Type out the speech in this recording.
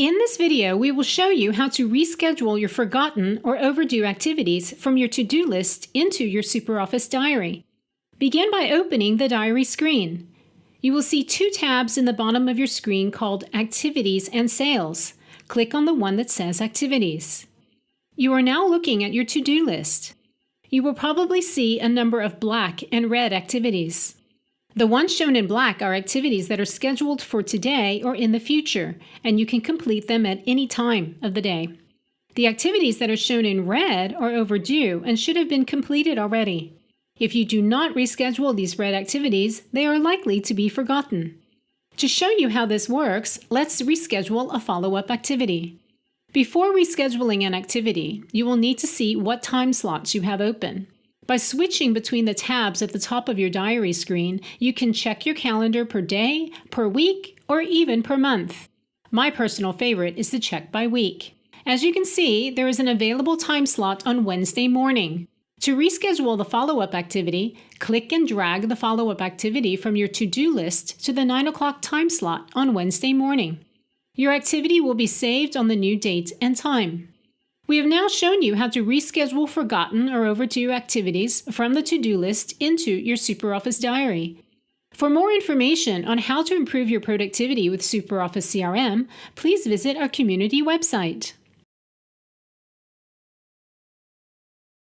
In this video, we will show you how to reschedule your forgotten or overdue activities from your to-do list into your SuperOffice diary. Begin by opening the diary screen. You will see two tabs in the bottom of your screen called Activities and Sales. Click on the one that says Activities. You are now looking at your to-do list. You will probably see a number of black and red activities. The ones shown in black are activities that are scheduled for today or in the future, and you can complete them at any time of the day. The activities that are shown in red are overdue and should have been completed already. If you do not reschedule these red activities, they are likely to be forgotten. To show you how this works, let's reschedule a follow-up activity. Before rescheduling an activity, you will need to see what time slots you have open. By switching between the tabs at the top of your diary screen, you can check your calendar per day, per week, or even per month. My personal favorite is to check by week. As you can see, there is an available time slot on Wednesday morning. To reschedule the follow-up activity, click and drag the follow-up activity from your to-do list to the 9 o'clock time slot on Wednesday morning. Your activity will be saved on the new date and time. We have now shown you how to reschedule forgotten or overdue activities from the to-do list into your SuperOffice diary. For more information on how to improve your productivity with SuperOffice CRM, please visit our community website.